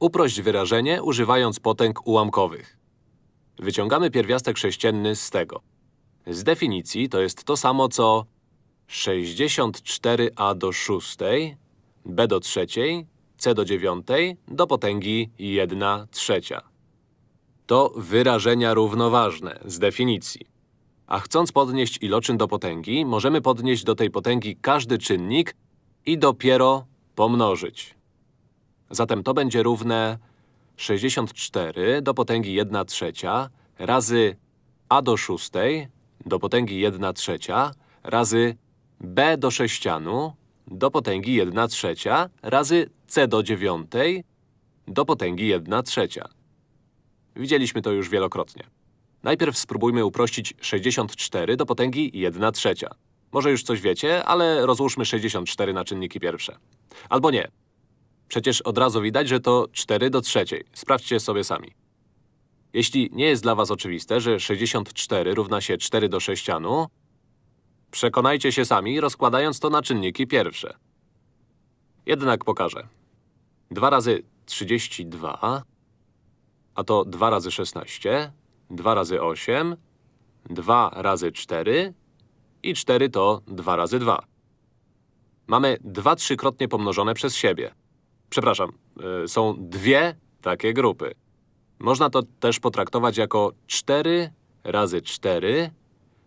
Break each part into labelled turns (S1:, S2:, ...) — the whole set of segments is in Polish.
S1: Uprość wyrażenie, używając potęg ułamkowych. Wyciągamy pierwiastek sześcienny z tego. Z definicji to jest to samo, co 64a do szóstej, b do trzeciej, c do dziewiątej, do potęgi 1 trzecia. To wyrażenia równoważne z definicji. A chcąc podnieść iloczyn do potęgi, możemy podnieść do tej potęgi każdy czynnik i dopiero pomnożyć. Zatem to będzie równe 64 do potęgi 1 trzecia razy a do szóstej do potęgi 1 trzecia razy b do sześcianu do potęgi 1 trzecia razy c do dziewiątej do potęgi 1 trzecia. Widzieliśmy to już wielokrotnie. Najpierw spróbujmy uprościć 64 do potęgi 1 trzecia. Może już coś wiecie, ale rozłóżmy 64 na czynniki pierwsze. Albo nie. Przecież od razu widać, że to 4 do trzeciej. Sprawdźcie sobie sami. Jeśli nie jest dla was oczywiste, że 64 równa się 4 do sześcianu, przekonajcie się sami, rozkładając to na czynniki pierwsze. Jednak pokażę. 2 razy 32, a to 2 razy 16, 2 razy 8, 2 razy 4 i 4 to 2 razy 2. Mamy dwa trzykrotnie pomnożone przez siebie. Przepraszam, y, są dwie takie grupy. Można to też potraktować jako 4 razy 4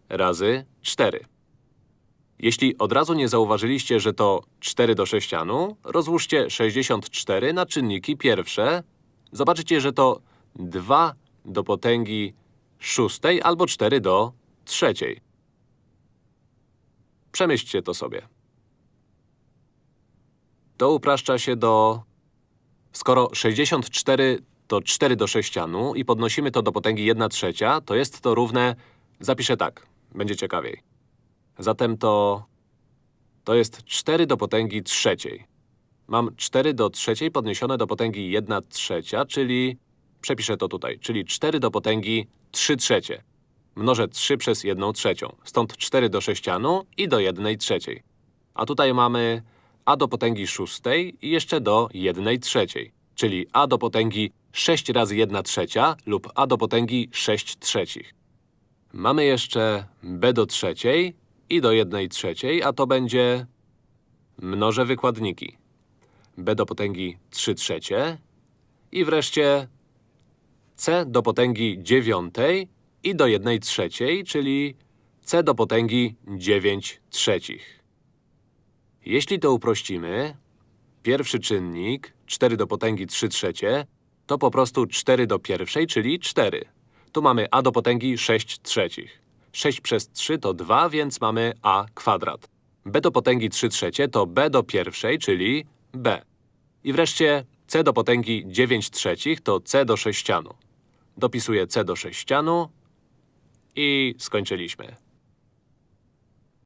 S1: razy 4. Jeśli od razu nie zauważyliście, że to 4 do sześcianu, rozłóżcie 64 na czynniki pierwsze. Zobaczycie, że to 2 do potęgi szóstej albo 4 do trzeciej. Przemyślcie to sobie. To upraszcza się do… Skoro 64 to 4 do sześcianu i podnosimy to do potęgi 1 trzecia, to jest to równe… Zapiszę tak, będzie ciekawiej. Zatem to… To jest 4 do potęgi trzeciej. Mam 4 do trzeciej podniesione do potęgi 1 trzecia, czyli… Przepiszę to tutaj, czyli 4 do potęgi 3 trzecie. Mnożę 3 przez 1 trzecią. Stąd 4 do sześcianu i do 1 trzeciej. A tutaj mamy a do potęgi szóstej i jeszcze do 1 trzeciej. Czyli a do potęgi 6 razy 1 trzecia lub a do potęgi 6 trzecich. Mamy jeszcze b do trzeciej i do 1 trzeciej, a to będzie… Mnożę wykładniki. b do potęgi 3 trzecie i wreszcie c do potęgi dziewiątej i do 1 trzeciej, czyli c do potęgi 9 trzecich. Jeśli to uprościmy, pierwszy czynnik, 4 do potęgi 3 trzecie, to po prostu 4 do pierwszej, czyli 4. Tu mamy a do potęgi 6 trzecich. 6 przez 3 to 2, więc mamy a kwadrat. b do potęgi 3 trzecie to b do pierwszej, czyli b. I wreszcie c do potęgi 9 trzecich to c do sześcianu. Dopisuję c do sześcianu i skończyliśmy.